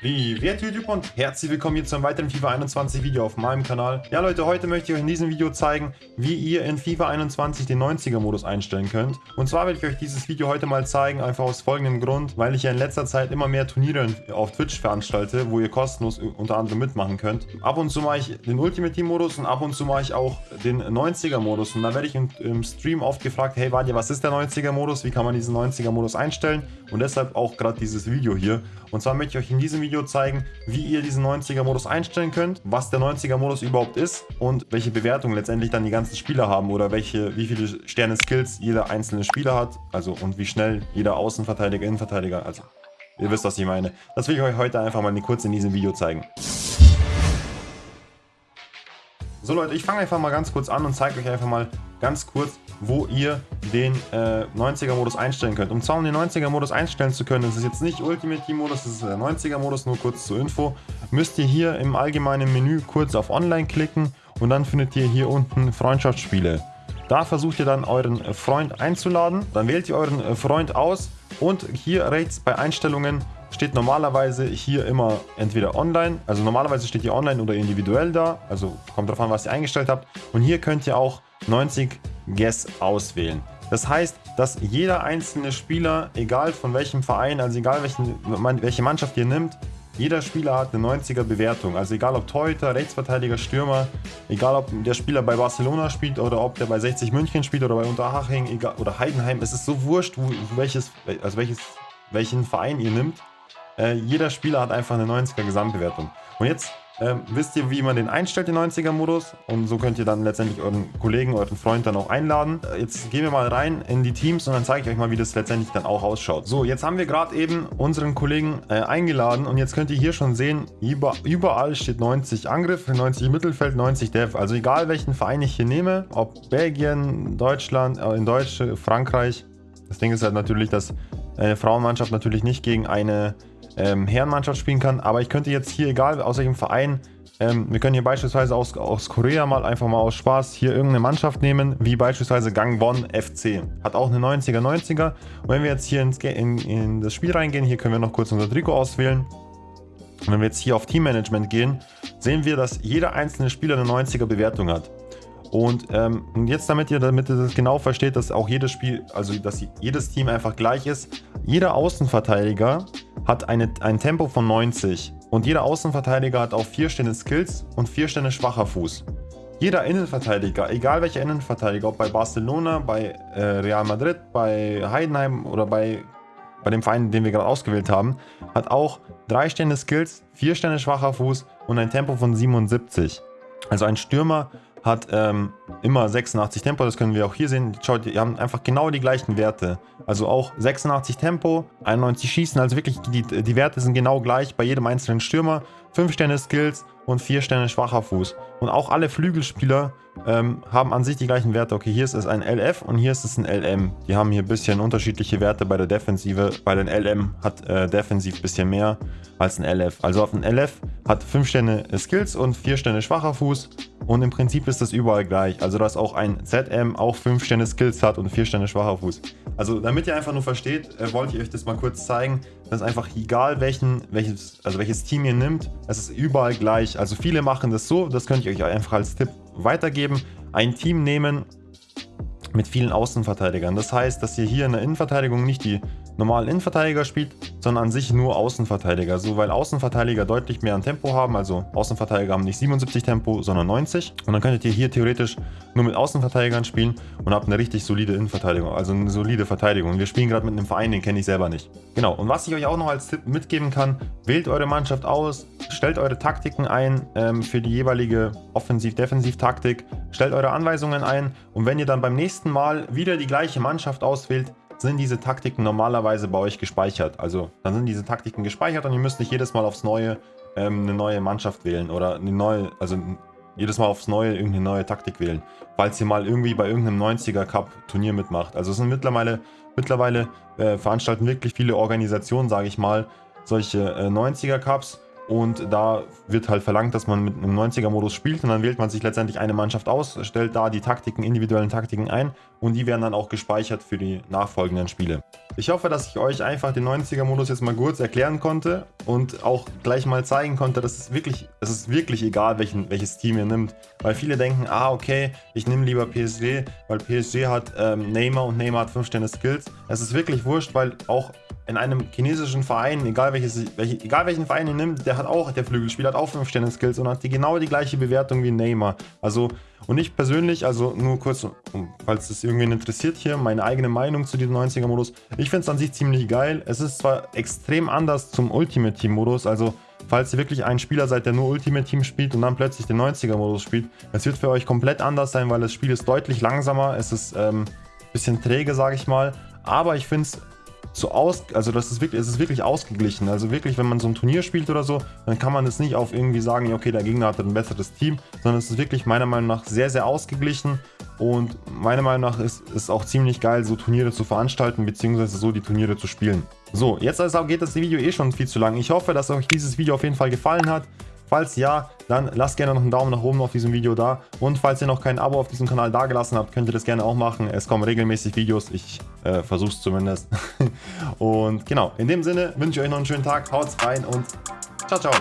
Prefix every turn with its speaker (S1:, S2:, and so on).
S1: Privet YouTube und herzlich willkommen hier zu einem weiteren FIFA 21 Video auf meinem Kanal. Ja Leute, heute möchte ich euch in diesem Video zeigen, wie ihr in FIFA 21 den 90er Modus einstellen könnt. Und zwar werde ich euch dieses Video heute mal zeigen, einfach aus folgendem Grund, weil ich ja in letzter Zeit immer mehr Turniere auf Twitch veranstalte, wo ihr kostenlos unter anderem mitmachen könnt. Ab und zu mache ich den Ultimate Team Modus und ab und zu mache ich auch den 90er Modus. Und da werde ich im, Stream oft gefragt, hey Vadja, was ist der 90er Modus? Wie kann man diesen 90er Modus einstellen? Und deshalb auch gerade dieses Video hier. Und zwar möchte ich euch in diesem Video Video zeigen, wie ihr diesen 90er Modus einstellen könnt, was der 90er Modus überhaupt ist und welche Bewertung letztendlich dann die ganzen Spieler haben oder welche, wie viele Sterne Skills jeder einzelne Spieler hat, also und wie schnell jeder Außenverteidiger, Innenverteidiger, also ihr wisst, was ich meine. Das will ich euch heute einfach mal kurz in diesem Video zeigen. So Leute, ich fange einfach mal ganz kurz an und zeige euch einfach mal ganz kurz, wo ihr den äh, 90er Modus einstellen könnt. Um zwar um den 90er Modus einstellen zu können, das ist jetzt nicht Ultimate Team Modus, das ist der 90er Modus, nur kurz zur Info, müsst ihr hier im allgemeinen Menü kurz auf Online klicken und dann findet ihr hier unten Freundschaftsspiele. Da versucht ihr dann euren Freund einzuladen, dann wählt ihr euren Freund aus und hier rechts bei Einstellungen steht normalerweise hier immer entweder online, also normalerweise steht hier online oder individuell da, also kommt darauf an, was ihr eingestellt habt. Und hier könnt ihr auch 90 Guess auswählen. Das heißt, dass jeder einzelne Spieler, egal von welchem Verein, also egal welchen, welche Mannschaft ihr nimmt, jeder Spieler hat eine 90er Bewertung. Also egal ob Torhüter, Rechtsverteidiger, Stürmer, egal ob der Spieler bei Barcelona spielt oder ob der bei 60 München spielt oder bei Unterhaching oder Heidenheim. Es ist so wurscht, welches, also welches, welchen Verein ihr nimmt. Äh, jeder Spieler hat einfach eine 90er Gesamtbewertung. Und jetzt ähm, wisst ihr, wie man den einstellt, den 90er-Modus. Und so könnt ihr dann letztendlich euren Kollegen, euren Freund dann auch einladen. Äh, jetzt gehen wir mal rein in die Teams und dann zeige ich euch mal, wie das letztendlich dann auch ausschaut. So, jetzt haben wir gerade eben unseren Kollegen äh, eingeladen und jetzt könnt ihr hier schon sehen, über, überall steht 90 Angriff, 90 Mittelfeld, 90 Dev. Also egal welchen Verein ich hier nehme, ob Belgien, Deutschland, äh, in Deutsch, Frankreich. Das Ding ist halt natürlich, dass eine Frauenmannschaft natürlich nicht gegen eine ähm, Herrenmannschaft spielen kann. Aber ich könnte jetzt hier, egal aus welchem Verein, ähm, wir können hier beispielsweise aus, aus Korea mal einfach mal aus Spaß hier irgendeine Mannschaft nehmen, wie beispielsweise Gangwon FC. Hat auch eine 90er 90er. Und wenn wir jetzt hier ins, in, in das Spiel reingehen, hier können wir noch kurz unser Trikot auswählen. Und wenn wir jetzt hier auf Teammanagement gehen, sehen wir, dass jeder einzelne Spieler eine 90er Bewertung hat. Und ähm, jetzt, damit ihr, damit ihr das genau versteht, dass auch jedes Spiel, also dass jedes Team einfach gleich ist. Jeder Außenverteidiger hat eine, ein Tempo von 90 und jeder Außenverteidiger hat auch 4 Stände Skills und 4 Stände schwacher Fuß. Jeder Innenverteidiger, egal welcher Innenverteidiger, ob bei Barcelona, bei äh, Real Madrid, bei Heidenheim oder bei, bei dem Verein, den wir gerade ausgewählt haben, hat auch 3 Stände Skills, 4 Stände schwacher Fuß und ein Tempo von 77. Also ein Stürmer hat ähm, immer 86 Tempo, das können wir auch hier sehen. Schaut, die haben einfach genau die gleichen Werte. Also auch 86 Tempo, 91 Schießen, also wirklich die, die Werte sind genau gleich bei jedem einzelnen Stürmer. 5 Sterne Skills und 4 Sterne schwacher Fuß. Und auch alle Flügelspieler ähm, haben an sich die gleichen Werte. Okay, hier ist es ein LF und hier ist es ein LM. Die haben hier ein bisschen unterschiedliche Werte bei der Defensive. Bei den LM hat äh, defensiv ein bisschen mehr als ein LF. Also auf ein LF hat 5 Sterne Skills und 4 Sterne schwacher Fuß. Und im Prinzip ist das überall gleich. Also dass auch ein ZM auch 5 Sterne Skills hat und 4 Sterne schwacher Fuß. Also damit ihr einfach nur versteht, äh, wollte ich euch das mal kurz zeigen. Das ist einfach egal welchen, welches, also welches Team ihr nimmt, es ist überall gleich. Also viele machen das so, das könnte ich euch einfach als Tipp weitergeben. Ein Team nehmen mit vielen Außenverteidigern. Das heißt, dass ihr hier in der Innenverteidigung nicht die normalen Innenverteidiger spielt, sondern an sich nur Außenverteidiger. So, weil Außenverteidiger deutlich mehr an Tempo haben. Also Außenverteidiger haben nicht 77 Tempo, sondern 90. Und dann könntet ihr hier theoretisch nur mit Außenverteidigern spielen und habt eine richtig solide Innenverteidigung. Also eine solide Verteidigung. Wir spielen gerade mit einem Verein, den kenne ich selber nicht. Genau. Und was ich euch auch noch als Tipp mitgeben kann, wählt eure Mannschaft aus, stellt eure Taktiken ein ähm, für die jeweilige Offensiv-Defensiv-Taktik, stellt eure Anweisungen ein und wenn ihr dann beim nächsten Mal wieder die gleiche Mannschaft auswählt, sind diese Taktiken normalerweise bei euch gespeichert. Also dann sind diese Taktiken gespeichert und ihr müsst nicht jedes Mal aufs Neue ähm, eine neue Mannschaft wählen oder eine neue, also jedes Mal aufs Neue irgendeine neue Taktik wählen, falls ihr mal irgendwie bei irgendeinem 90er Cup Turnier mitmacht. Also es sind mittlerweile, mittlerweile äh, veranstalten wirklich viele Organisationen, sage ich mal, solche äh, 90er Cups und da wird halt verlangt, dass man mit einem 90er-Modus spielt und dann wählt man sich letztendlich eine Mannschaft aus, stellt da die Taktiken, individuellen Taktiken ein und die werden dann auch gespeichert für die nachfolgenden Spiele. Ich hoffe, dass ich euch einfach den 90er-Modus jetzt mal kurz erklären konnte und auch gleich mal zeigen konnte, dass es wirklich, es ist wirklich egal, welchen, welches Team ihr nimmt. Weil viele denken, ah okay, ich nehme lieber PSG, weil PSG hat ähm, Neymar und Neymar hat 5 Sterne Skills. Es ist wirklich wurscht, weil auch in einem chinesischen Verein, egal, welches, welche, egal welchen Verein ihr nimmt, der hat auch, der Flügelspieler hat auch 5 Sterne Skills und hat die genau die gleiche Bewertung wie Neymar. Also, und ich persönlich, also nur kurz, falls es irgendwen interessiert hier, meine eigene Meinung zu diesem 90er Modus. Ich finde es an sich ziemlich geil. Es ist zwar extrem anders zum Ultimate Team Modus, also falls ihr wirklich ein Spieler seid, der nur Ultimate Team spielt und dann plötzlich den 90er Modus spielt, es wird für euch komplett anders sein, weil das Spiel ist deutlich langsamer, es ist ähm, bisschen träge, sage ich mal, aber ich finde es so aus, also das ist wirklich, es ist wirklich ausgeglichen. Also wirklich, wenn man so ein Turnier spielt oder so, dann kann man es nicht auf irgendwie sagen, okay, der Gegner hat ein besseres Team, sondern es ist wirklich meiner Meinung nach sehr, sehr ausgeglichen und meiner Meinung nach ist es auch ziemlich geil, so Turniere zu veranstalten, beziehungsweise so die Turniere zu spielen. So, jetzt also geht das Video eh schon viel zu lang. Ich hoffe, dass euch dieses Video auf jeden Fall gefallen hat. Falls ja, dann lasst gerne noch einen Daumen nach oben auf diesem Video da. Und falls ihr noch kein Abo auf diesem Kanal dagelassen habt, könnt ihr das gerne auch machen. Es kommen regelmäßig Videos, ich äh, versuche es zumindest. und genau, in dem Sinne wünsche ich euch noch einen schönen Tag, haut rein und ciao, ciao.